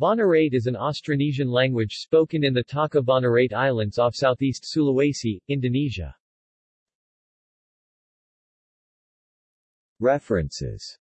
Banarate is an Austronesian language spoken in the Taka Banarate Islands off southeast Sulawesi, Indonesia. References